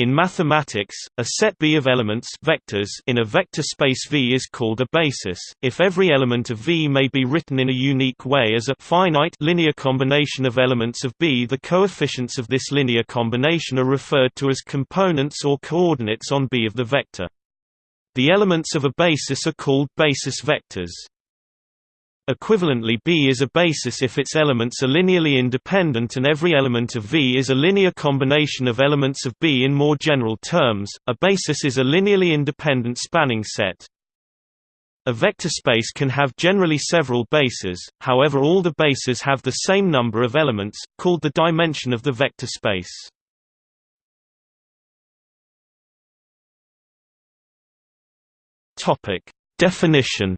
In mathematics, a set B of elements vectors in a vector space V is called a basis, if every element of V may be written in a unique way as a finite linear combination of elements of B. The coefficients of this linear combination are referred to as components or coordinates on B of the vector. The elements of a basis are called basis vectors. Equivalently B is a basis if its elements are linearly independent and every element of V is a linear combination of elements of B in more general terms, a basis is a linearly independent spanning set. A vector space can have generally several bases, however all the bases have the same number of elements, called the dimension of the vector space. Definition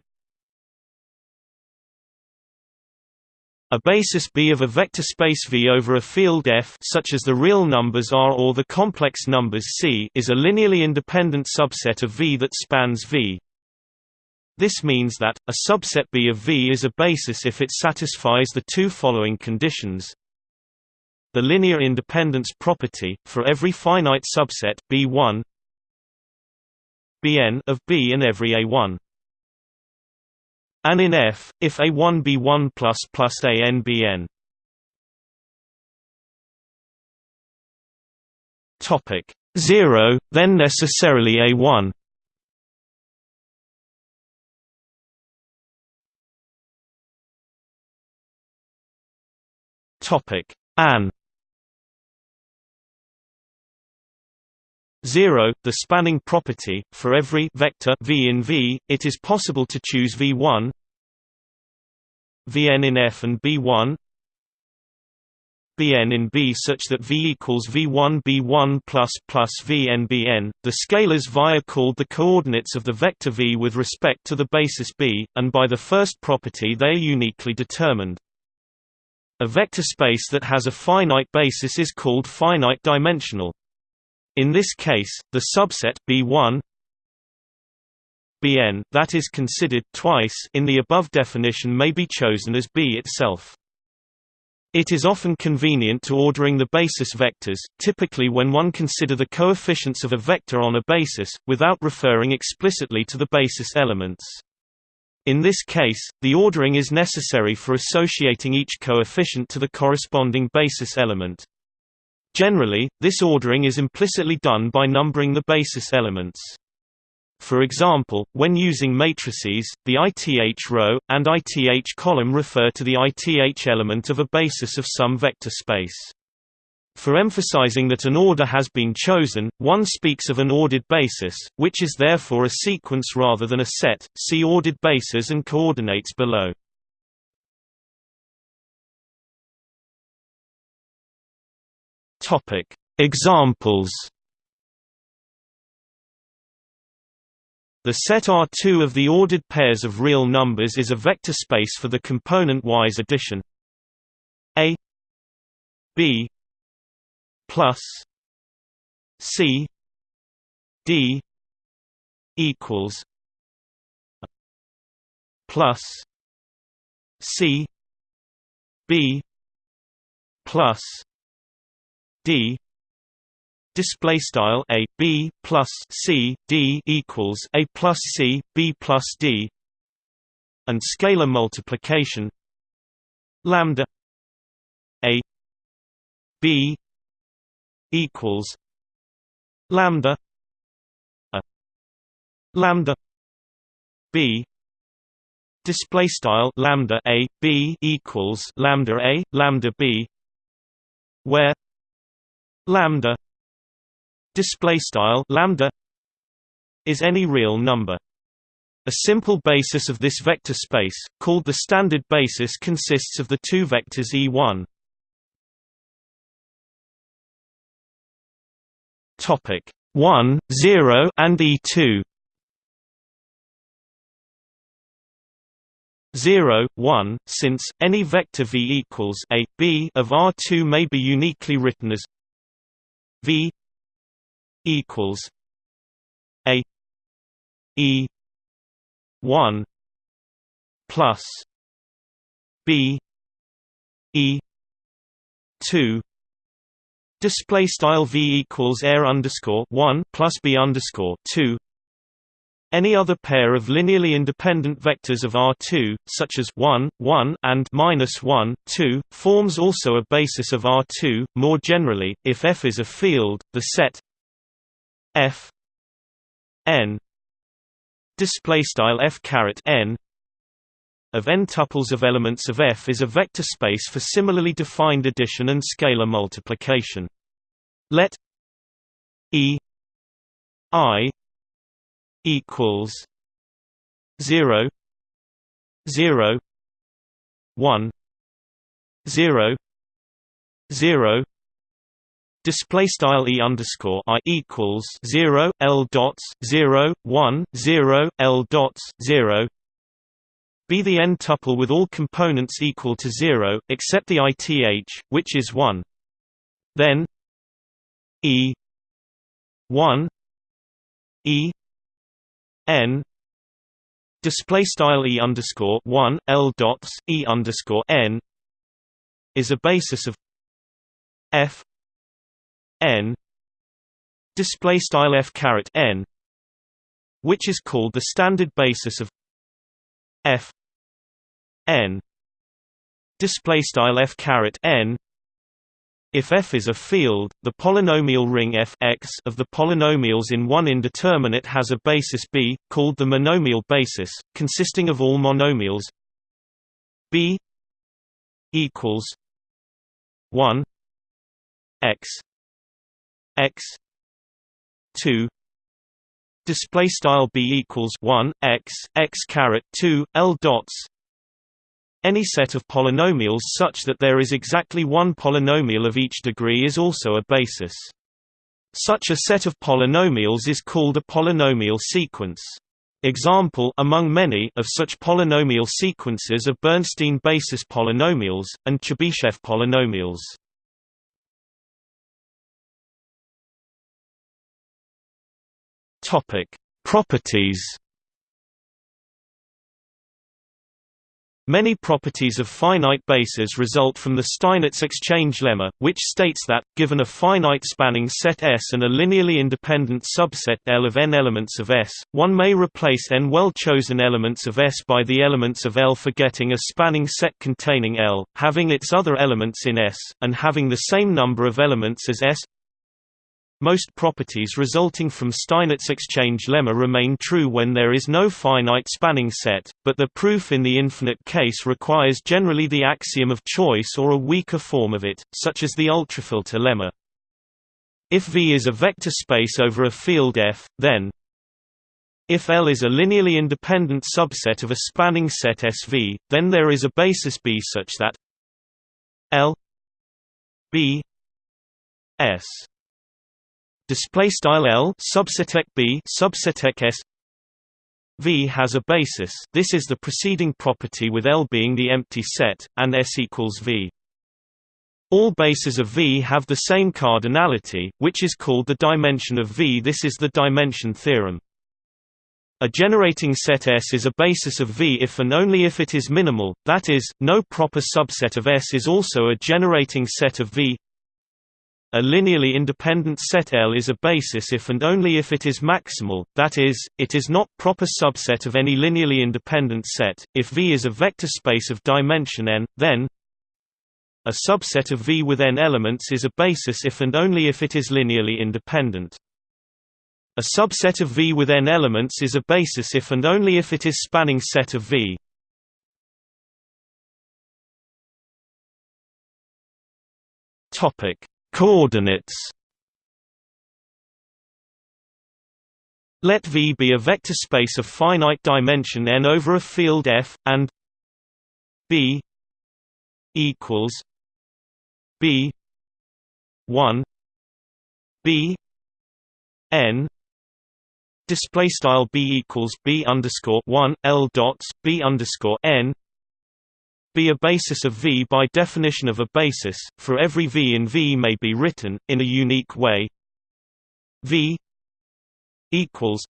A basis B of a vector space V over a field F such as the real numbers R or the complex numbers C is a linearly independent subset of V that spans V. This means that, a subset B of V is a basis if it satisfies the two following conditions. The linear independence property, for every finite subset B1 Bn of B and every A1 and in F, if A1 B1 plus plus ANBN. Topic 0, then necessarily A1. Topic AN 0, the spanning property, for every vector v in V, it is possible to choose V1 Vn in F and B1 Bn in B such that V equals V1 B1 plus plus Vn Bn. The scalars Vi are called the coordinates of the vector V with respect to the basis B, and by the first property they are uniquely determined. A vector space that has a finite basis is called finite dimensional. In this case, the subset B1 Bn that is considered twice in the above definition may be chosen as B itself. It is often convenient to ordering the basis vectors, typically when one consider the coefficients of a vector on a basis, without referring explicitly to the basis elements. In this case, the ordering is necessary for associating each coefficient to the corresponding basis element. Generally, this ordering is implicitly done by numbering the basis elements. For example, when using matrices, the ith row, and ith column refer to the ith element of a basis of some vector space. For emphasizing that an order has been chosen, one speaks of an ordered basis, which is therefore a sequence rather than a set. See ordered bases and coordinates below. Topic: Examples. The set R2 of the ordered pairs of real numbers is a vector space for the component-wise addition A B plus C D equals plus C B plus d display style a b plus c d equals a plus c b plus d and scalar multiplication lambda a b equals lambda a lambda b display style lambda a b equals lambda a lambda b where lambda display style lambda is any real number. A simple basis of this vector space called the standard basis consists of the two vectors e1 topic 1 0 and e2 0, 1, since, any vector v equals a, b of R2 may be uniquely written as V equals A E one plus B E two display style v equals air underscore 1 plus b underscore 2 any other pair of linearly independent vectors of R2, such as 1, 1 and minus 1, 2, forms also a basis of R2. More generally, if F is a field, the set F n of n tuples of elements of F is a vector space for similarly defined addition and scalar multiplication. Let E I equals zero zero one zero zero Display style e underscore i equals zero l dots zero one zero l dots zero. Be the n tuple with all components equal to zero except the ith, which is one. Then e one e n display style e underscore one l dots e underscore n is a basis of f n display style f caret n which is called the standard basis of f n display style f caret n if F is a field, the polynomial ring f x of the polynomials in one indeterminate has a basis B, called the monomial basis, consisting of all monomials B equals 1 x x 2 display style b equals 1 x x caret 2 l dots any set of polynomials such that there is exactly one polynomial of each degree is also a basis. Such a set of polynomials is called a polynomial sequence. Example among many of such polynomial sequences are Bernstein basis polynomials, and Chebyshev polynomials. Topic: Properties Many properties of finite bases result from the Steinitz exchange lemma, which states that, given a finite spanning set S and a linearly independent subset L of n elements of S, one may replace n well-chosen elements of S by the elements of L forgetting a spanning set containing L, having its other elements in S, and having the same number of elements as S most properties resulting from Steinitz exchange lemma remain true when there is no finite spanning set, but the proof in the infinite case requires generally the axiom of choice or a weaker form of it, such as the ultrafilter lemma. If V is a vector space over a field F, then if L is a linearly independent subset of a spanning set SV, then there is a basis B such that L B S display style L subset B subset S V has a basis this is the preceding property with L being the empty set, and S equals V. All bases of V have the same cardinality, which is called the dimension of V this is the dimension theorem. A generating set S is a basis of V if and only if it is minimal, that is, no proper subset of S is also a generating set of V a linearly independent set L is a basis if and only if it is maximal, that is, it is not proper subset of any linearly independent set. If V is a vector space of dimension n, then a subset of V with n elements is a basis if and only if it is linearly independent. A subset of V with n elements is a basis if and only if it is spanning set of V. Topic Coordinates. Let V be a vector space of finite dimension n over a field F, and B equals B one B n display style B equals B underscore one L dots B underscore n be a basis of V by definition of a basis, for every V in V may be written, in a unique way. V equals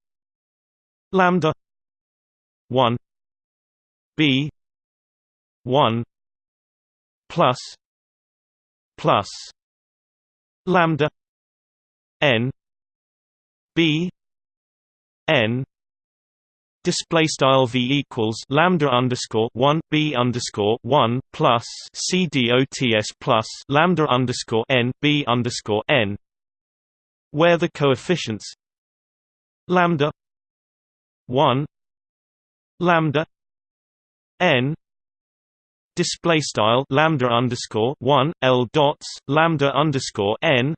lambda 1 B 1 plus plus lambda n b n display style v equals lambda underscore one b underscore one plus c dots plus lambda underscore n b underscore n, where the coefficients lambda one lambda n display style lambda underscore one l dots lambda underscore n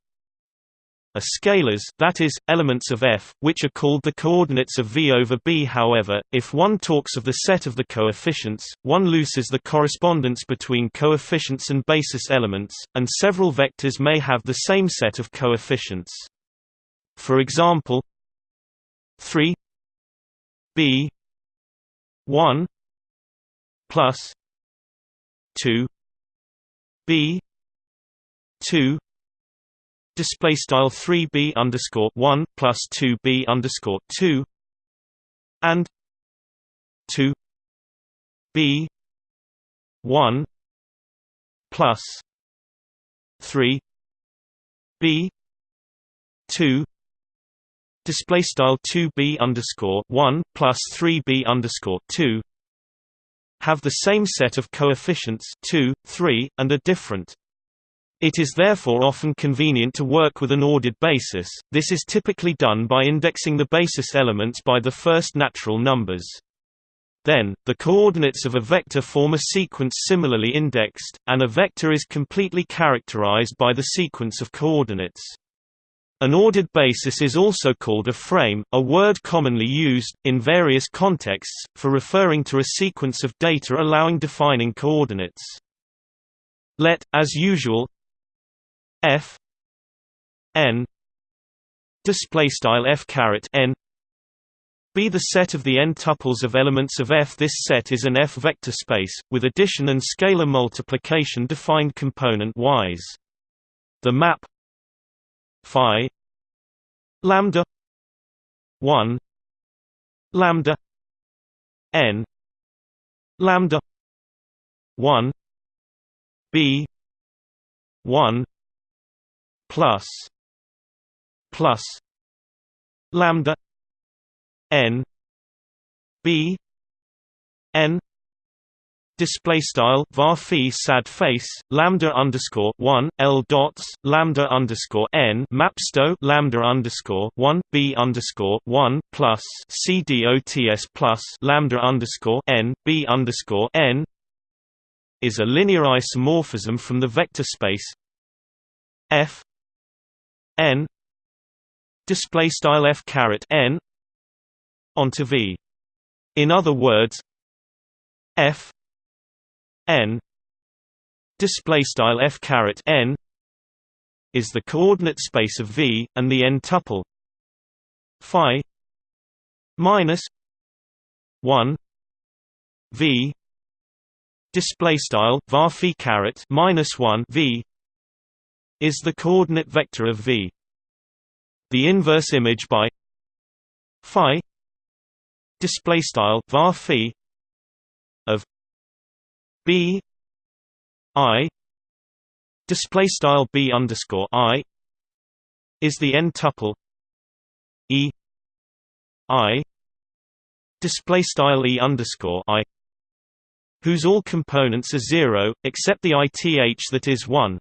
are scalars that is, elements of F, which are called the coordinates of V over B however, if one talks of the set of the coefficients, one loses the correspondence between coefficients and basis elements, and several vectors may have the same set of coefficients. For example 3 B 1 plus 2 B 2 display style 3b underscore 1 plus 2b underscore 2 and 2 b 1 plus 3 b 2 display style 2b underscore 1 plus 3b underscore 2 have the same set of coefficients 2 3 and are different it is therefore often convenient to work with an ordered basis, this is typically done by indexing the basis elements by the first natural numbers. Then, the coordinates of a vector form a sequence similarly indexed, and a vector is completely characterized by the sequence of coordinates. An ordered basis is also called a frame, a word commonly used, in various contexts, for referring to a sequence of data allowing defining coordinates. Let, as usual, f n display style f caret n be the set of the n tuples of elements of F. This set is an F vector space, with addition and scalar multiplication defined component-wise. The map phi lambda 1 lambda n lambda 1 b 1 plus plus lambda n b n Display style var sad face lambda underscore one l dots lambda underscore n mapsto lambda underscore one b underscore one plus c dots plus lambda underscore n b underscore n is a linear isomorphism from the vector space f n display style f caret n onto v. In other words, f n display style f caret n is the coordinate space of V, and the n tuple phi minus one V display style var phi caret minus one V is the coordinate vector of V. The inverse image by phi display style var phi of b i display style b underscore i is the n tuple e i display style e underscore i whose all components are zero except the ith that is one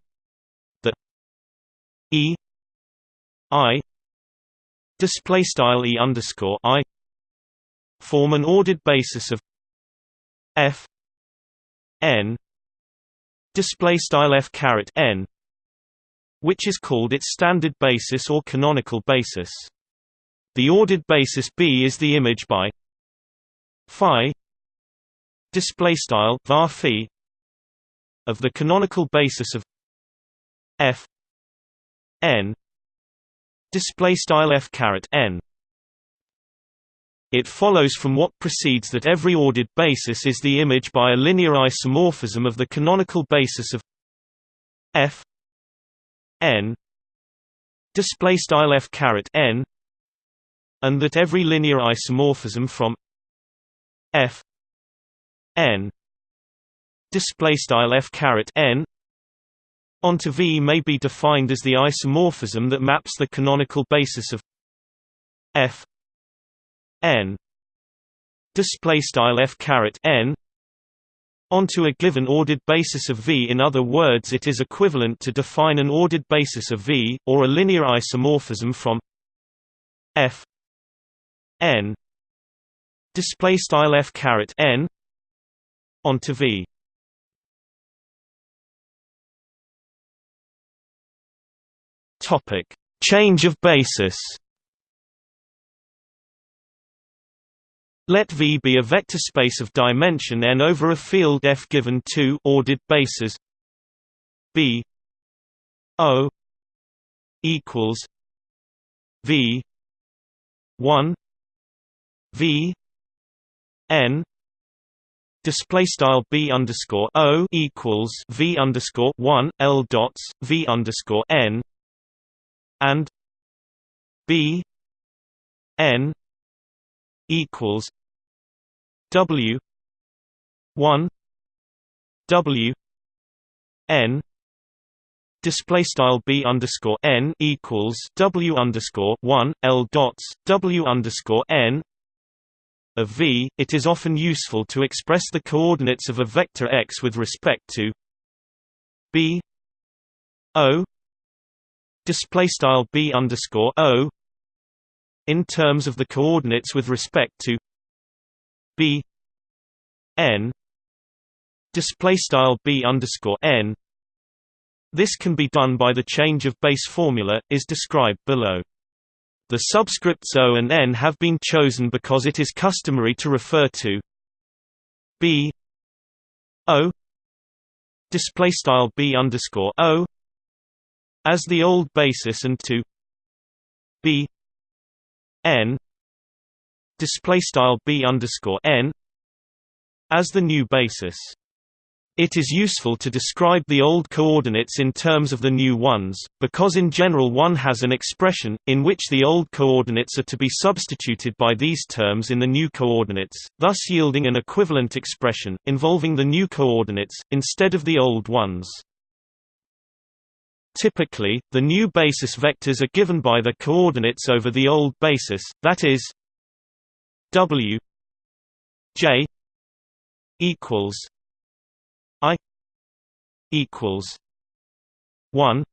E I display style E underscore I form an ordered basis of F N display style F caret N which is called its standard basis or canonical basis. The ordered basis B is the image by phi display style var phi of the canonical basis of F n. Display style f caret n. It follows from what precedes that every ordered basis is the image by a linear isomorphism of the canonical basis of f n. Display style f caret n. And that every linear isomorphism from f n. Display style f caret n onto V may be defined as the isomorphism that maps the canonical basis of f n display style f caret n onto a given ordered basis of V. In other words, it is equivalent to define an ordered basis of V, or a linear isomorphism from f n display style f caret n onto V. Topic: Change of basis. Let V be a vector space of dimension n over a field F given two ordered bases B O equals V one V N display style b underscore o equals v underscore one l dots v underscore n and b n equals W one W N display style b underscore n equals w underscore one l dots w underscore n of v. It is often useful to express the coordinates of a vector x with respect to b o display style b underscore o in terms of the coordinates with respect to b n display style b underscore n. This can be done by the change of base formula, is described below. The subscripts O and N have been chosen because it is customary to refer to B O display style B underscore O as the old basis and to B n display style b underscore n as the new basis. It is useful to describe the old coordinates in terms of the new ones, because in general one has an expression, in which the old coordinates are to be substituted by these terms in the new coordinates, thus yielding an equivalent expression, involving the new coordinates, instead of the old ones. Typically, the new basis vectors are given by the coordinates over the old basis, that is w j equals i equals 1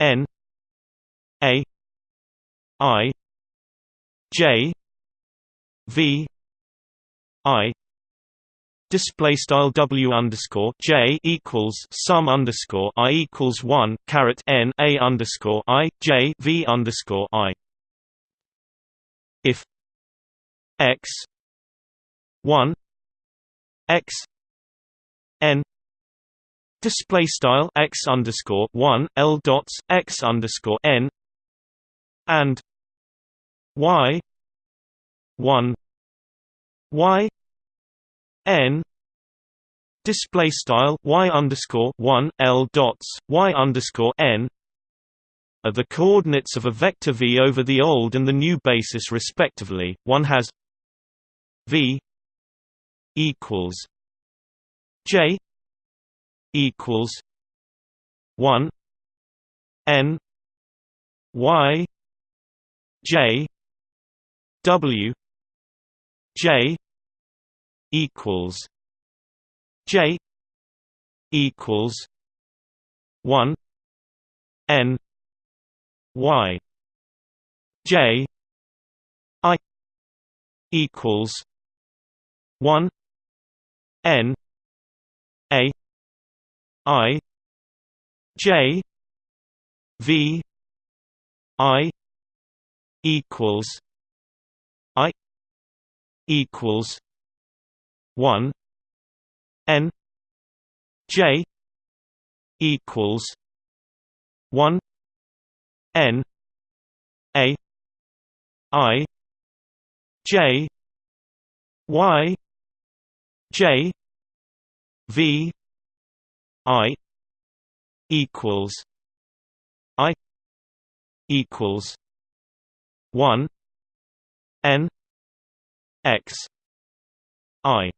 n a i j v i display style w underscore j equals sum underscore i equals one caret n a underscore i j v underscore i. If x one x n display style x underscore one l dots x underscore n and y one y n display style y underscore one l dots y underscore n are the coordinates of a vector v over the old and the new basis respectively. One has v equals j equals one n y j w j equals J equals one N Y J I equals one N A I J V I equals I equals one N J equals one N A I J Y J V I equals I equals one N X I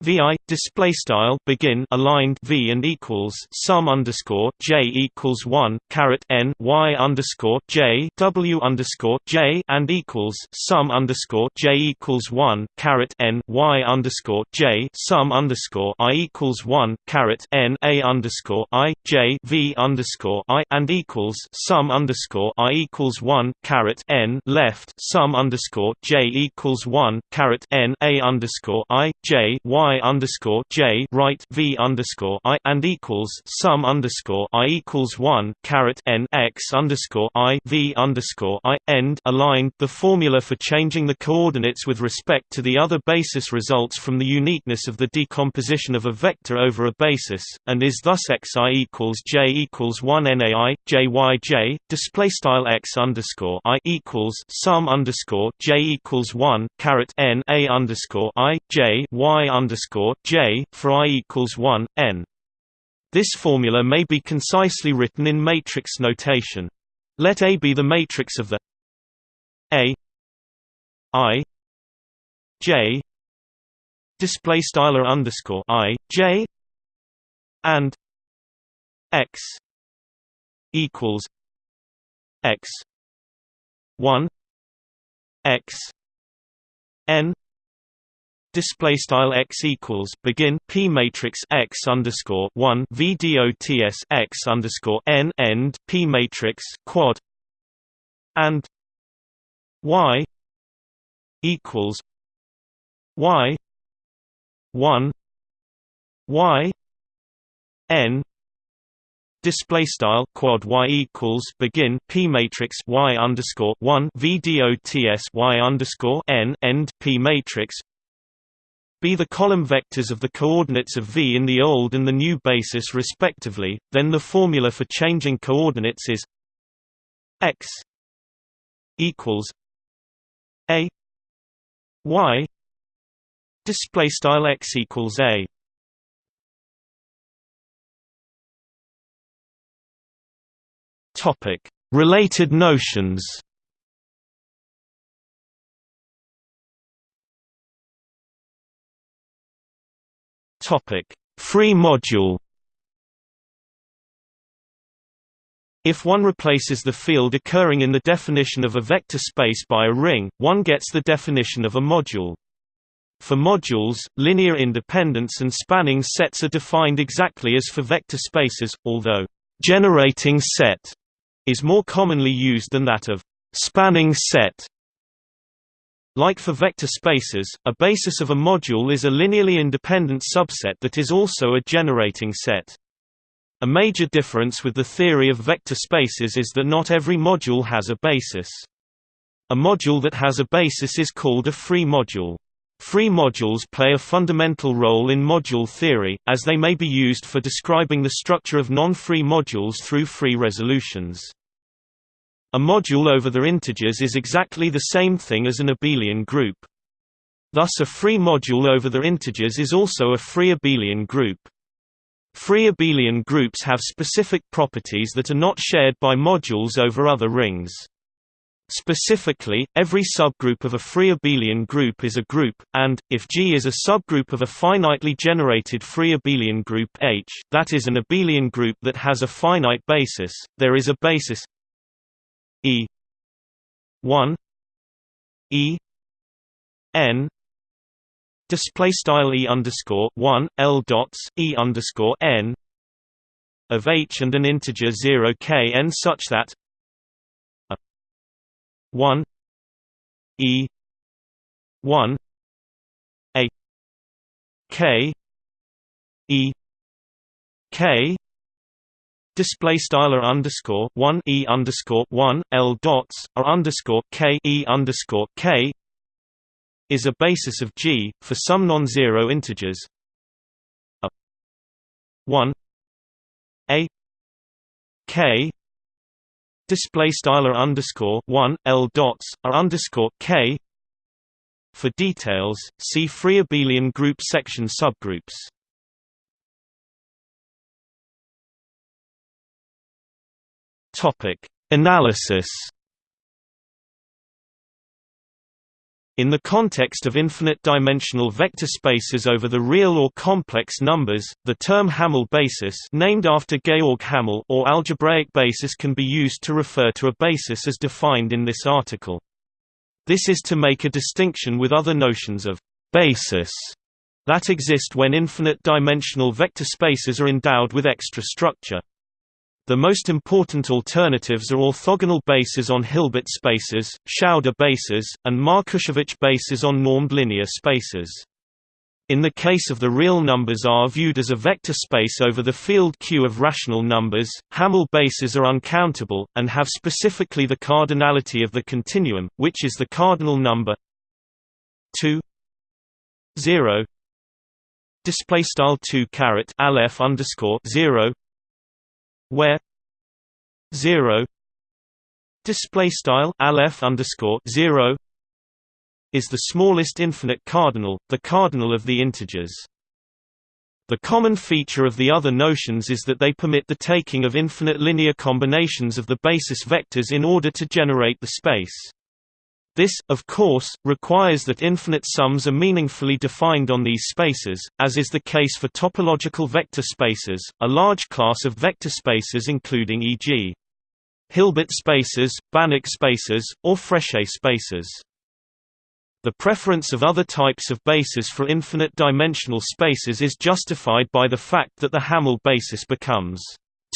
vi display style begin aligned v and equals sum underscore j equals one caret n y underscore j w underscore j and equals sum underscore j equals one caret n y underscore j sum underscore i equals one caret n a underscore i j v underscore i and equals sum underscore i equals one caret n left sum underscore j equals one caret n a underscore i j y i underscore j right v underscore i and equals sum underscore i equals one caret n x underscore i v underscore i end aligned. The formula for changing the coordinates with respect to the other basis results from the uniqueness of the decomposition of a vector over a basis, and is thus xi equals j equals one nai j y j display style x underscore i equals sum underscore j equals one caret n a underscore i j y underscore underscore j for i equals one n. This formula may be concisely written in matrix notation. Let A be the matrix of the A I J display styler underscore I J and X equals X one X N display style x equals begin p matrix x underscore one vdots x underscore n end p matrix quad and y equals y one y n display style quad y equals begin p matrix y underscore one vdots y underscore n end p matrix be the column vectors of the coordinates of V in the old and the new basis respectively, then the formula for changing coordinates is x equals a y display style x equals a. Topic. Related notions Topic: Free module. If one replaces the field occurring in the definition of a vector space by a ring, one gets the definition of a module. For modules, linear independence and spanning sets are defined exactly as for vector spaces, although generating set is more commonly used than that of spanning set. Like for vector spaces, a basis of a module is a linearly independent subset that is also a generating set. A major difference with the theory of vector spaces is that not every module has a basis. A module that has a basis is called a free module. Free modules play a fundamental role in module theory, as they may be used for describing the structure of non-free modules through free resolutions. A module over the integers is exactly the same thing as an abelian group. Thus a free module over the integers is also a free abelian group. Free abelian groups have specific properties that are not shared by modules over other rings. Specifically, every subgroup of a free abelian group is a group, and, if G is a subgroup of a finitely generated free abelian group H, that is an abelian group that has a finite basis, there is a basis E. one. E. N. Display style E underscore one L dots E underscore N. Of H and an integer zero K N such that a one. E. one. A K E K display styler underscore one e underscore one l dots r underscore k e underscore k is a basis of G for some non-zero integers a one a k display styler underscore one l dots r underscore k. For details, see free abelian group section subgroups. Topic: Analysis. In the context of infinite-dimensional vector spaces over the real or complex numbers, the term Hamel basis named after Georg Hamel or algebraic basis can be used to refer to a basis as defined in this article. This is to make a distinction with other notions of «basis» that exist when infinite-dimensional vector spaces are endowed with extra structure. The most important alternatives are orthogonal bases on Hilbert spaces, Schauder bases, and Markushevich bases on normed linear spaces. In the case of the real numbers R viewed as a vector space over the field Q of rational numbers, Hamel bases are uncountable, and have specifically the cardinality of the continuum, which is the cardinal number 2 0 display style 2 caret aleph underscore 0 where 0 display style aleph underscore 0 is the smallest infinite cardinal, the cardinal of the integers. The common feature of the other notions is that they permit the taking of infinite linear combinations of the basis vectors in order to generate the space. This, of course, requires that infinite sums are meaningfully defined on these spaces, as is the case for topological vector spaces, a large class of vector spaces including e.g. Hilbert spaces, Banach spaces, or Frechet spaces. The preference of other types of bases for infinite-dimensional spaces is justified by the fact that the Hamel basis becomes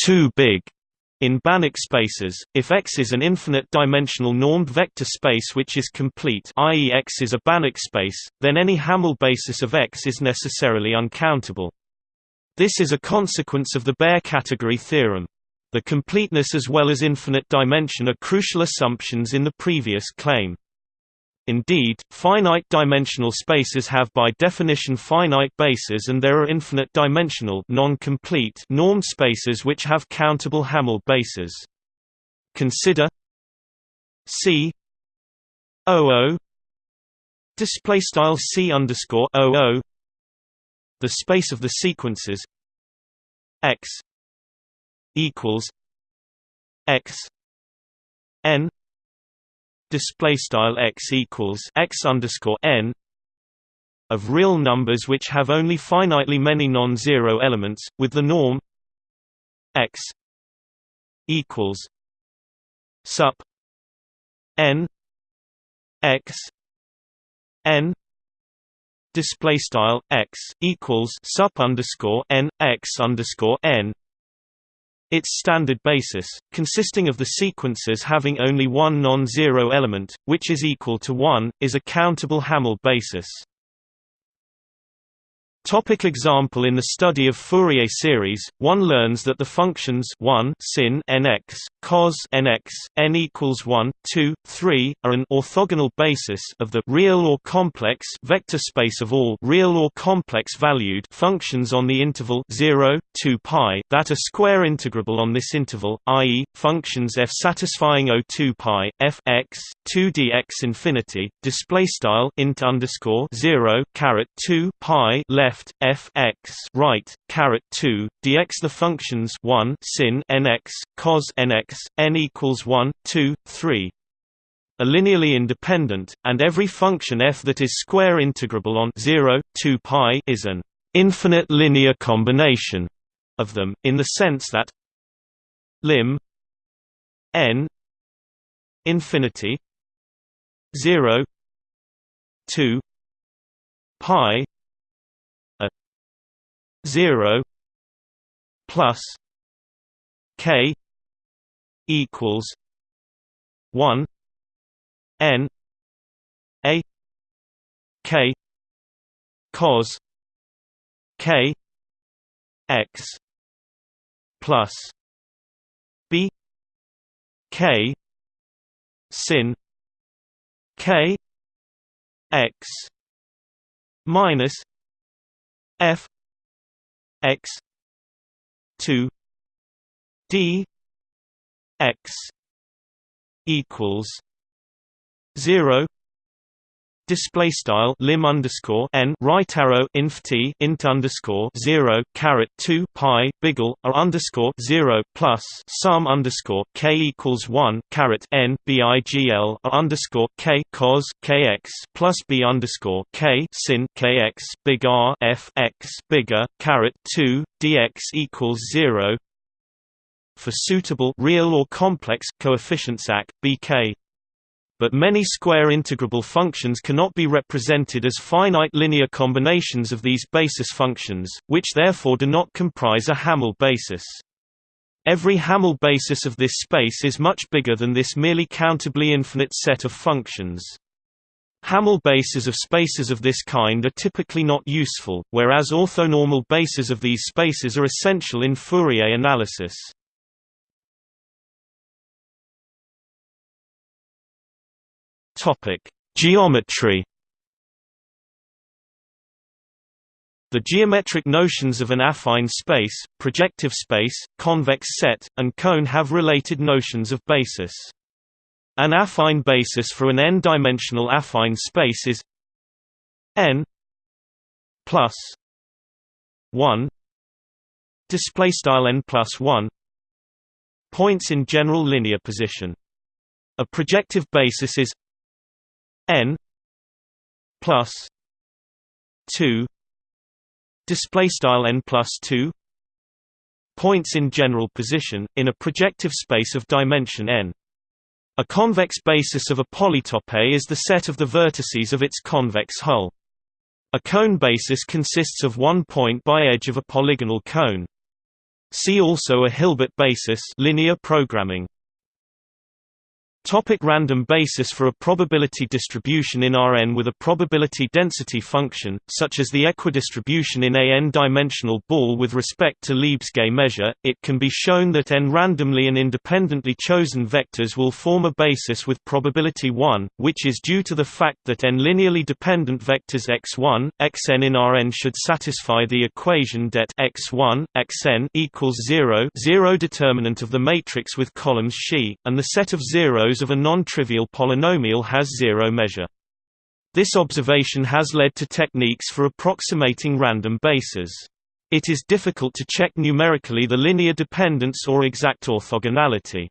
too big in Banach spaces, if X is an infinite-dimensional normed vector space which is complete i.e. X is a Banach space, then any Hamel basis of X is necessarily uncountable. This is a consequence of the Baire category theorem. The completeness as well as infinite dimension are crucial assumptions in the previous claim. Indeed, finite-dimensional spaces have by definition finite bases and there are infinite-dimensional non-complete normed spaces which have countable Hamel bases. Consider C O display style C underscore O the space of the sequences X equals X N display style x equals x underscore n of real numbers which have only finitely many non-zero elements, with the norm x equals sup n x n display style x equals sup underscore n x underscore n its standard basis, consisting of the sequences having only one non-zero element, which is equal to 1, is a countable Hamel basis. Topic example In the study of Fourier series, one learns that the functions 1 sin nx, cos nx, n equals 1, 2, 3 are an orthogonal basis of the real or complex vector space of all real or complex valued functions on the interval 0, 2 pi that are square integrable on this interval, i.e., functions f satisfying O 2 pi f x 2 dx infinity display style int underscore 0 caret 2 pi left left f x right caret 2 dx the functions 1 sin nx cos nx n equals 1 2 3 are linearly independent and every function f that is square integrable on 0 2 pi is an infinite linear combination of them in the sense that lim n infinity 0 2 pi 0 plus k equals 1 n a k cos k x plus b k sin k x minus f x 2 d x equals 0 display style lim underscore n right arrow inf t int underscore zero caret two pi biggle r underscore zero plus sum underscore k equals one caret n bigl r underscore k cos kx plus b underscore k sin kx big R f x bigger caret two dx equals zero for suitable real or complex coefficients ac bk but many square integrable functions cannot be represented as finite linear combinations of these basis functions, which therefore do not comprise a Hamel basis. Every Hamel basis of this space is much bigger than this merely countably infinite set of functions. Hamel bases of spaces of this kind are typically not useful, whereas orthonormal bases of these spaces are essential in Fourier analysis. Topic: Geometry. The geometric notions of an affine space, projective space, convex set, and cone have related notions of basis. An affine basis for an n-dimensional affine space is n plus 1 display style n plus 1 points in general linear position. A projective basis is n plus 2 display style n plus 2 points in general position in a projective space of dimension n. A convex basis of a polytope is the set of the vertices of its convex hull. A cone basis consists of one point by edge of a polygonal cone. See also a hilbert basis linear programming Topic random basis For a probability distribution in Rn with a probability density function, such as the equidistribution in a n-dimensional ball with respect to Lebesgue measure, it can be shown that n randomly and independently chosen vectors will form a basis with probability 1, which is due to the fact that n linearly dependent vectors x1, xn in Rn should satisfy the equation det x1, xn equals 0 zero determinant of the matrix with columns xi, and the set of zeros of a non-trivial polynomial has zero measure. This observation has led to techniques for approximating random bases. It is difficult to check numerically the linear dependence or exact orthogonality.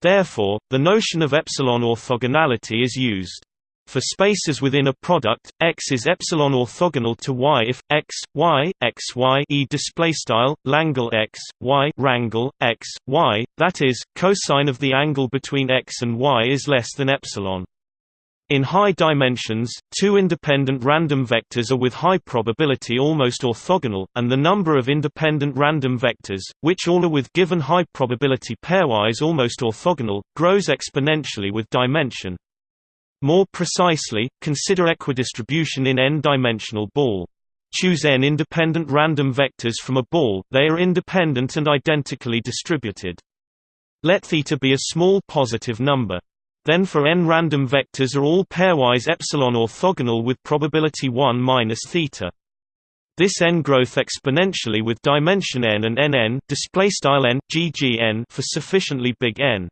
Therefore, the notion of epsilon orthogonality is used. For spaces within a product, X is epsilon orthogonal to Y if X, Y, X, Y e display style Langle X, Y rangle X, Y. That is, cosine of the angle between X and Y is less than epsilon. In high dimensions, two independent random vectors are with high probability almost orthogonal, and the number of independent random vectors, which all are with given high probability pairwise almost orthogonal, grows exponentially with dimension. More precisely, consider equidistribution in n-dimensional ball. Choose n independent random vectors from a ball, they are independent and identically distributed. Let θ be a small positive number. Then for n random vectors are all pairwise epsilon orthogonal with probability 1 minus theta. This n growth exponentially with dimension n and nn display style n ggn for sufficiently big n.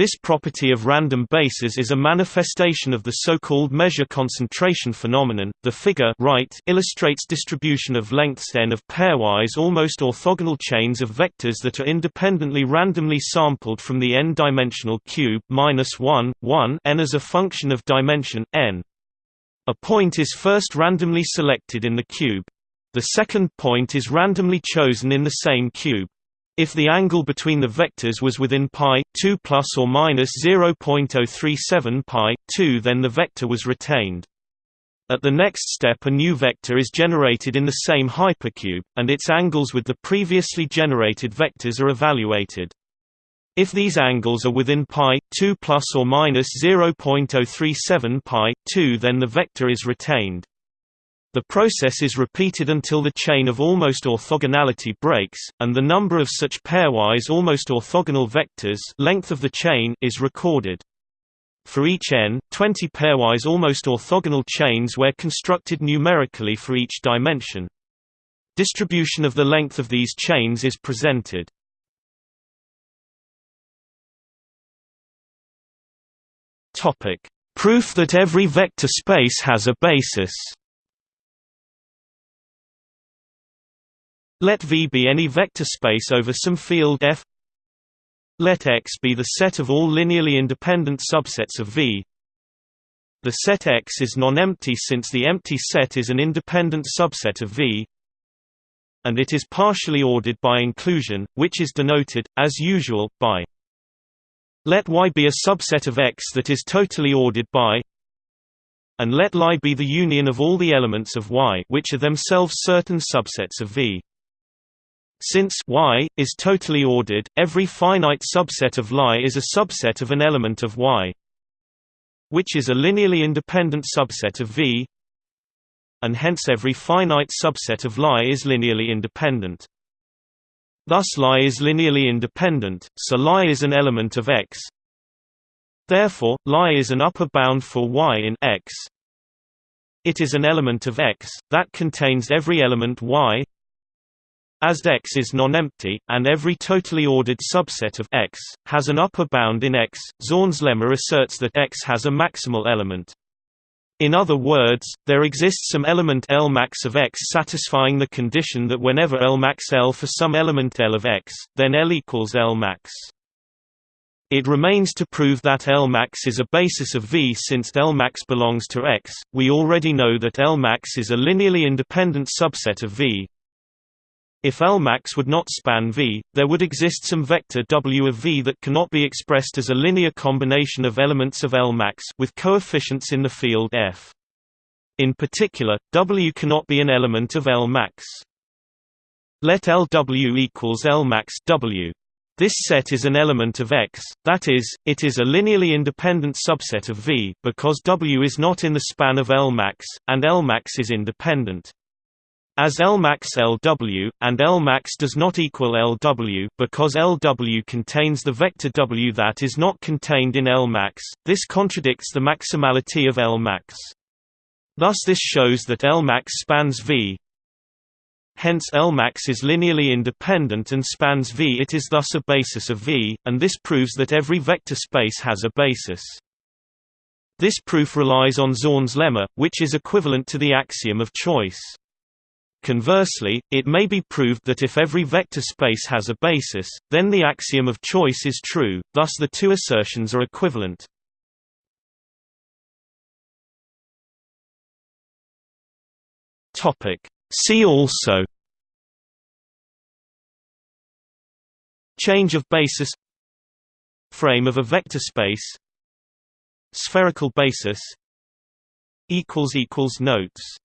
This property of random bases is a manifestation of the so-called measure concentration phenomenon. The figure right illustrates distribution of lengths n of pairwise almost orthogonal chains of vectors that are independently randomly sampled from the n-dimensional cube minus 1, 1 n as a function of dimension n. A point is first randomly selected in the cube. The second point is randomly chosen in the same cube. If the angle between the vectors was within pi 2 plus or minus 0.037 pi 2 then the vector was retained. At the next step a new vector is generated in the same hypercube, and its angles with the previously generated vectors are evaluated. If these angles are within pi 2 plus or minus 0.037 pi 2 then the vector is retained. The process is repeated until the chain of almost orthogonality breaks, and the number of such pairwise almost orthogonal vectors length of the chain is recorded. For each n, 20 pairwise almost orthogonal chains were constructed numerically for each dimension. Distribution of the length of these chains is presented. Proof that every vector space has a basis Let V be any vector space over some field F Let X be the set of all linearly independent subsets of V The set X is non-empty since the empty set is an independent subset of V and it is partially ordered by inclusion, which is denoted, as usual, by let Y be a subset of X that is totally ordered by and let Li be the union of all the elements of Y which are themselves certain subsets of V. Since Y is totally ordered, every finite subset of Li is a subset of an element of Y, which is a linearly independent subset of V, and hence every finite subset of Li is linearly independent. Thus Li is linearly independent, so Li is an element of X. Therefore, Li is an upper bound for Y in X. It is an element of X, that contains every element Y as X is non-empty, and every totally ordered subset of X, has an upper bound in X, Zorn's lemma asserts that X has a maximal element. In other words, there exists some element L max of X satisfying the condition that whenever L max L for some element L of X, then L equals L max. It remains to prove that L max is a basis of V since L max belongs to X. We already know that L max is a linearly independent subset of V, if Lmax would not span V, there would exist some vector W of V that cannot be expressed as a linear combination of elements of Lmax with coefficients in the field F. In particular, W cannot be an element of Lmax. Let LW equals Lmax W. This set is an element of X, that is, it is a linearly independent subset of V, because W is not in the span of Lmax, and Lmax is independent. As Lmax LW, and Lmax does not equal LW because LW contains the vector W that is not contained in Lmax, this contradicts the maximality of Lmax. Thus this shows that Lmax spans V. Hence Lmax is linearly independent and spans V. It is thus a basis of V, and this proves that every vector space has a basis. This proof relies on Zorn's lemma, which is equivalent to the axiom of choice. Conversely, it may be proved that if every vector space has a basis, then the axiom of choice is true, thus the two assertions are equivalent. See also Change of basis Frame of a vector space Spherical basis Notes